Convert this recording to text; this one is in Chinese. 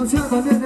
我现在感